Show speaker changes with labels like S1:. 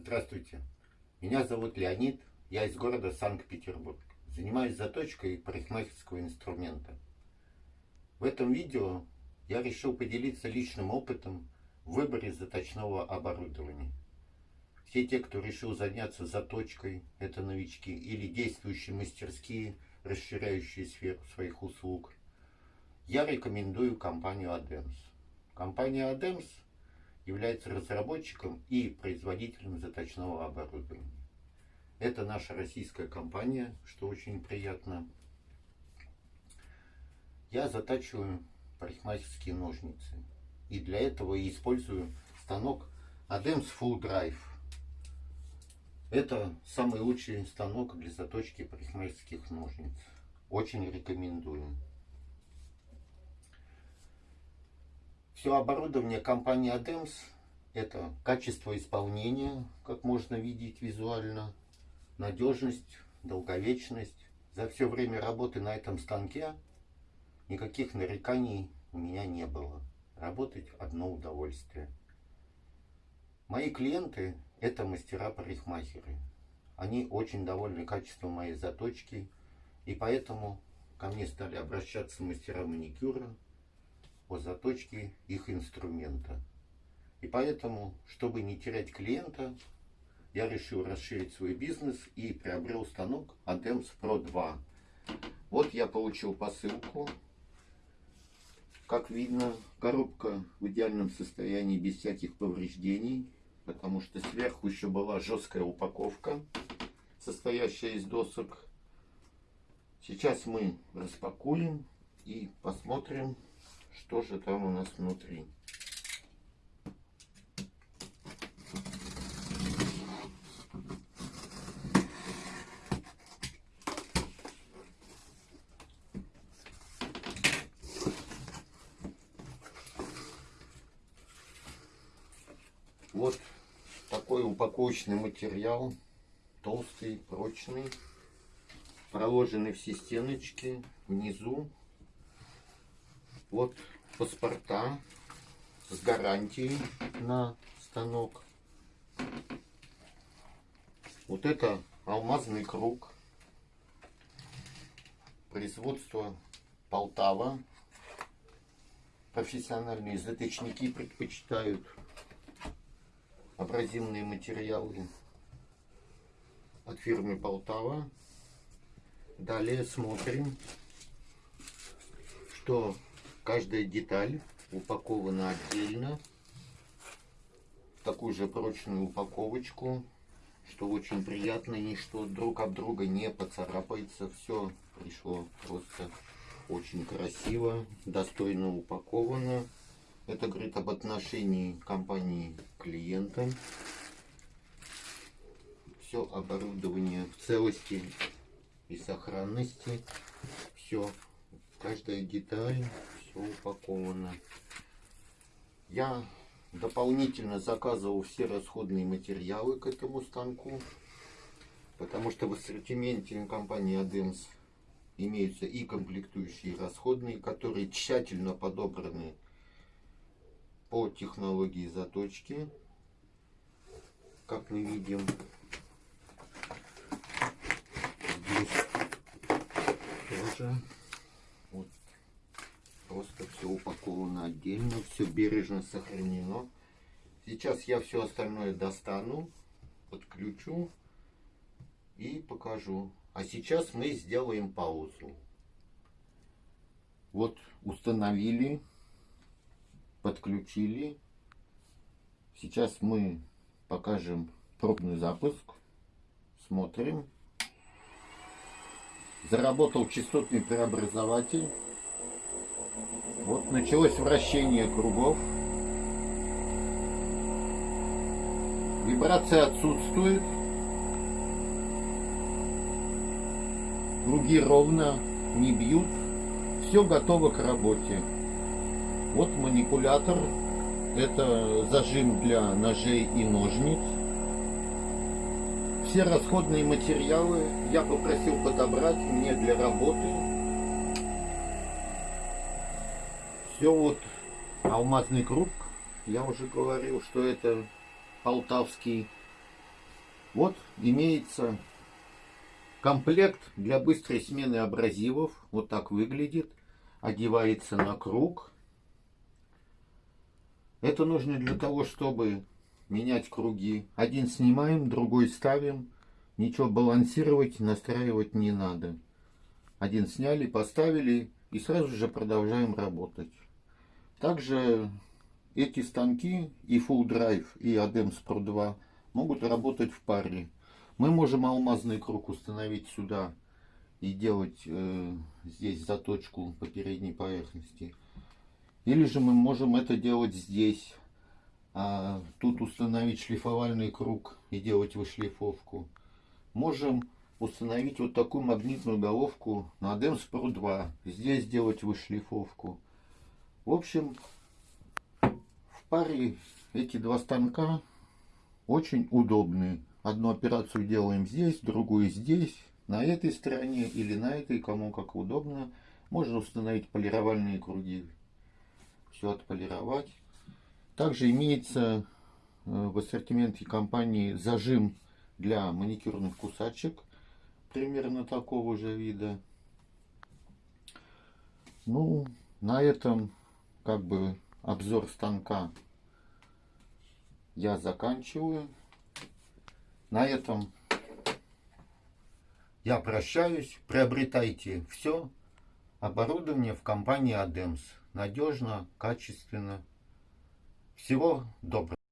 S1: Здравствуйте, меня зовут Леонид, я из города Санкт-Петербург. Занимаюсь заточкой парикмахерского инструмента. В этом видео я решил поделиться личным опытом в выборе заточного оборудования. Все те, кто решил заняться заточкой, это новички или действующие мастерские, расширяющие сферу своих услуг, я рекомендую компанию ADEMS. Компания ADEMS является разработчиком и производителем заточного оборудования. Это наша российская компания, что очень приятно. Я затачиваю парикмахерские ножницы. И для этого использую станок ADEMS Full Drive. Это самый лучший станок для заточки парикмахерских ножниц. Очень рекомендую. Все оборудование компании ADEMS это качество исполнения, как можно видеть визуально, надежность, долговечность. За все время работы на этом станке никаких нареканий у меня не было. Работать одно удовольствие. Мои клиенты это мастера-парикмахеры. Они очень довольны качеством моей заточки, и поэтому ко мне стали обращаться мастера маникюра, о заточке их инструмента. И поэтому, чтобы не терять клиента, я решил расширить свой бизнес и приобрел станок ADEMS Pro 2. Вот я получил посылку. Как видно, коробка в идеальном состоянии, без всяких повреждений, потому что сверху еще была жесткая упаковка, состоящая из досок. Сейчас мы распакуем и посмотрим, что же там у нас внутри. Вот такой упаковочный материал, толстый, прочный, проложены все стеночки внизу вот паспорта с гарантией на станок. Вот это алмазный круг. Производство Полтава. Профессиональные заточники предпочитают абразивные материалы от фирмы Полтава. Далее смотрим, что Каждая деталь упакована отдельно в такую же прочную упаковочку, что очень приятно, ничто друг об друга не поцарапается. Все пришло просто очень красиво, достойно упаковано. Это говорит об отношении компании к клиентам. Все оборудование в целости и сохранности. Все, каждая деталь упаковано. Я дополнительно заказывал все расходные материалы к этому станку, потому что в ассортименте компании ADEMS имеются и комплектующие расходные, которые тщательно подобраны по технологии заточки, как мы видим. Здесь тоже Просто все упаковано отдельно, все бережно сохранено. Сейчас я все остальное достану, подключу и покажу. А сейчас мы сделаем паузу. Вот установили, подключили. Сейчас мы покажем пробный запуск. Смотрим. Заработал частотный преобразователь. Вот началось вращение кругов. Вибрация отсутствует. Круги ровно не бьют. Все готово к работе. Вот манипулятор. Это зажим для ножей и ножниц. Все расходные материалы я попросил подобрать мне для работы. Все вот алмазный круг. Я уже говорил, что это полтавский Вот имеется комплект для быстрой смены абразивов. Вот так выглядит. Одевается на круг. Это нужно для того, чтобы менять круги. Один снимаем, другой ставим. Ничего балансировать, настраивать не надо. Один сняли, поставили и сразу же продолжаем работать. Также эти станки и Full Drive и ADEMS Pro 2 могут работать в паре. Мы можем алмазный круг установить сюда и делать э, здесь заточку по передней поверхности. Или же мы можем это делать здесь. А тут установить шлифовальный круг и делать вышлифовку. Можем установить вот такую магнитную головку на ADEMS Pro 2. Здесь сделать вышлифовку. В общем, в паре эти два станка очень удобные. Одну операцию делаем здесь, другую здесь, на этой стороне или на этой, кому как удобно. Можно установить полировальные круги. Все отполировать. Также имеется э, в ассортименте компании зажим для маникюрных кусачек. Примерно такого же вида. Ну, на этом как бы обзор станка я заканчиваю. На этом я прощаюсь. Приобретайте все оборудование в компании ADEMS. Надежно, качественно. Всего доброго.